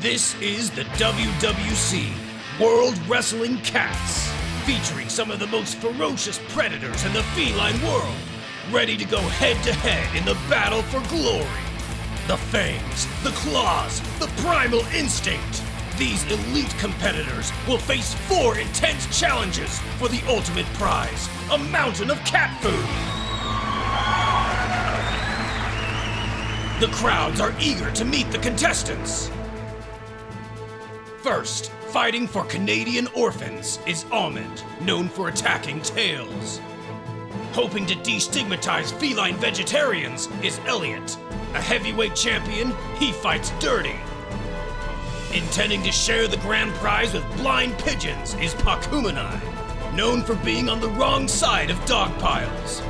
This is the WWC World Wrestling Cats, featuring some of the most ferocious predators in the feline world, ready to go head to head in the battle for glory. The fangs, the claws, the primal instinct. These elite competitors will face four intense challenges for the ultimate prize a mountain of cat food. The crowds are eager to meet the contestants. First, fighting for Canadian orphans is Almond, known for attacking tails. Hoping to destigmatize feline vegetarians is Elliot. A heavyweight champion, he fights dirty. Intending to share the grand prize with blind pigeons is Pakumanai, known for being on the wrong side of dog piles.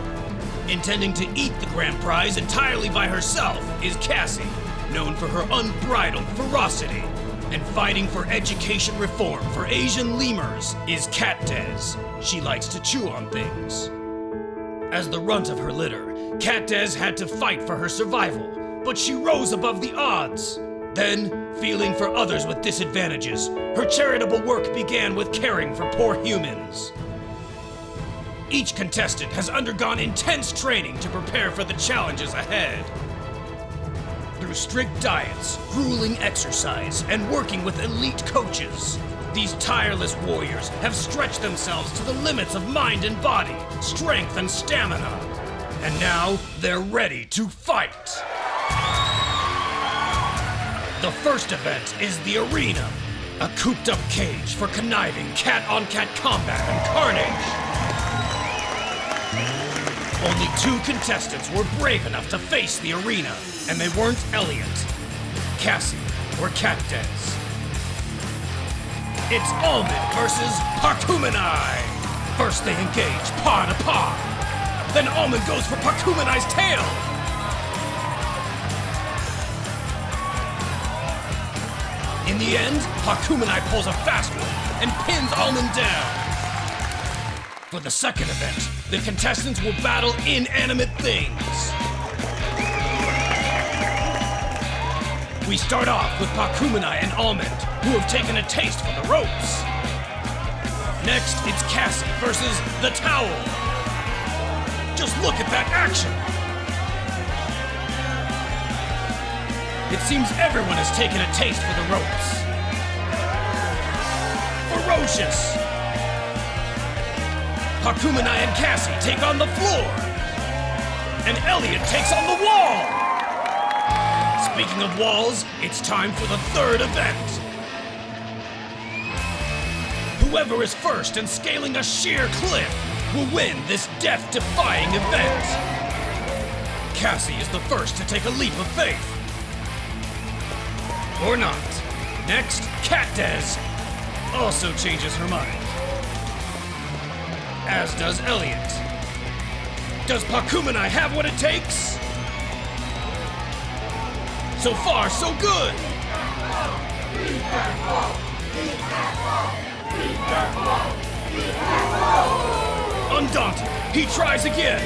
Intending to eat the grand prize entirely by herself is Cassie, known for her unbridled ferocity. And fighting for education reform for Asian lemurs is Cat Des. She likes to chew on things. As the runt of her litter, Cat Des had to fight for her survival, but she rose above the odds. Then, feeling for others with disadvantages, her charitable work began with caring for poor humans. Each contestant has undergone intense training to prepare for the challenges ahead. Through strict diets, grueling exercise, and working with elite coaches, these tireless warriors have stretched themselves to the limits of mind and body, strength and stamina. And now they're ready to fight. The first event is the arena, a cooped up cage for conniving cat on cat combat and carnage. Only two contestants were brave enough to face the arena, and they weren't Elliot, Cassie, or Cat. It's Almond versus Pakumanai. First they engage paw to paw. Then Almond goes for Pakumanai's tail. In the end, Pakumanai pulls a fast one and pins Almond down. For the second event, the contestants will battle inanimate things. We start off with Pakumanai and Almond, who have taken a taste for the ropes. Next, it's Cassie versus the Towel. Just look at that action! It seems everyone has taken a taste for the ropes. Ferocious! Pakumanai and Cassie take on the floor. And Elliot takes on the wall. Speaking of walls, it's time for the third event. Whoever is first in scaling a sheer cliff will win this death-defying event. Cassie is the first to take a leap of faith. Or not. Next, Des also changes her mind as does Elliot. Does Pakumanai have what it takes? So far, so good! Undaunted, he tries again,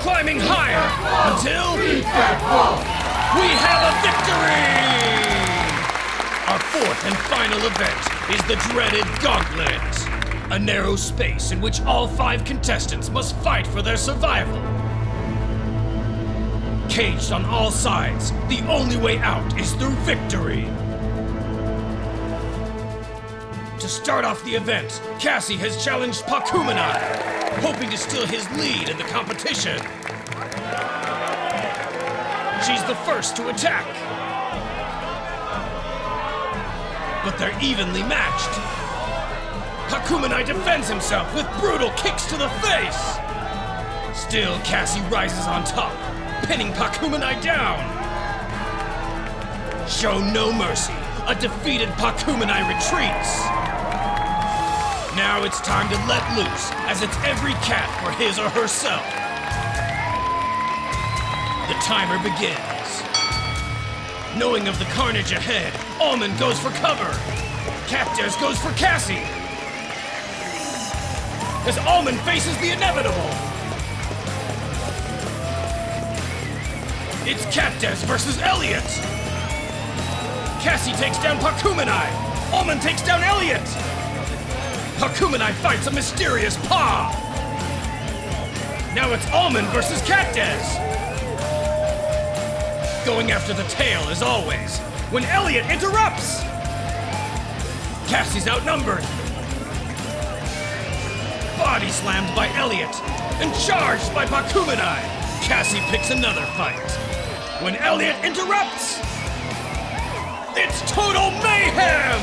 climbing higher until we have a victory! Our fourth and final event is the dreaded Gauntlet. A narrow space in which all five contestants must fight for their survival. Caged on all sides, the only way out is through victory. To start off the event, Cassie has challenged Pakumanai, hoping to steal his lead in the competition. She's the first to attack. But they're evenly matched. Pakumanai defends himself with brutal kicks to the face! Still, Cassie rises on top, pinning Pakumanai down! Show no mercy, a defeated Pakumanai retreats! Now it's time to let loose, as it's every cat for his or herself. The timer begins. Knowing of the carnage ahead, Almond goes for cover. Cat Des goes for Cassie as Almond faces the inevitable. It's Catdes versus Elliot. Cassie takes down Pakumenai. Almond takes down Elliot. Pakumenai fights a mysterious paw. Now it's Almond versus Catdes. Going after the tail as always, when Elliot interrupts. Cassie's outnumbered. Body slammed by Elliot and charged by Pakumenai. Cassie picks another fight. When Elliot interrupts, it's total mayhem!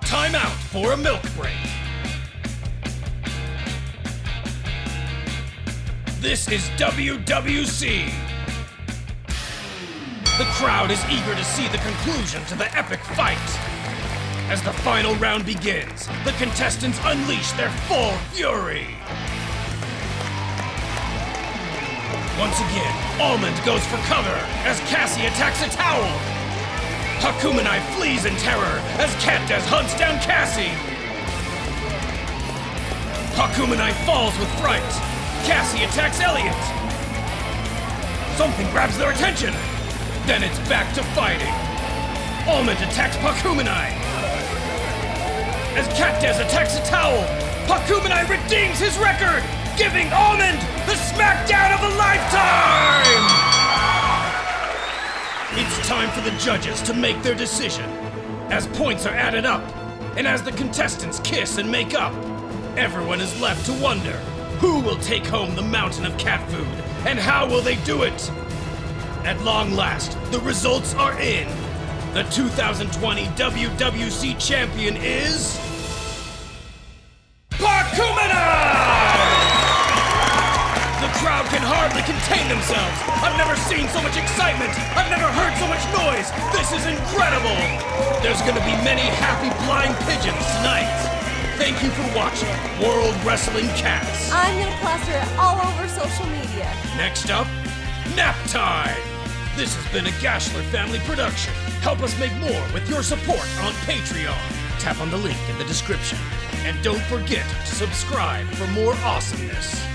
Time out for a milk break. This is WWC. The crowd is eager to see the conclusion to the epic fight. As the final round begins, the contestants unleash their full fury. Once again, Almond goes for cover as Cassie attacks a towel. Pakumenai flees in terror as Catdes hunts down Cassie. Pakumenai falls with fright. Cassie attacks Elliot. Something grabs their attention. Then it's back to fighting. Almond attacks Pakumenai. As Catdes attacks a towel, Pakumenai redeems his record, giving Almond the smackdown of a lifetime! It's time for the judges to make their decision. As points are added up, and as the contestants kiss and make up, everyone is left to wonder who will take home the mountain of cat food, and how will they do it? At long last, the results are in. The 2020 WWC champion is. Pakumenai! The crowd can hardly contain themselves. I've never seen so much excitement. I've never heard so much noise. This is incredible. There's gonna be many happy blind pigeons tonight. Thank you for watching World Wrestling Cats. I'm gonna plaster it all over social media. Next up, nap time. This has been a Gashler family production. Help us make more with your support on Patreon. Tap on the link in the description. And don't forget to subscribe for more awesomeness.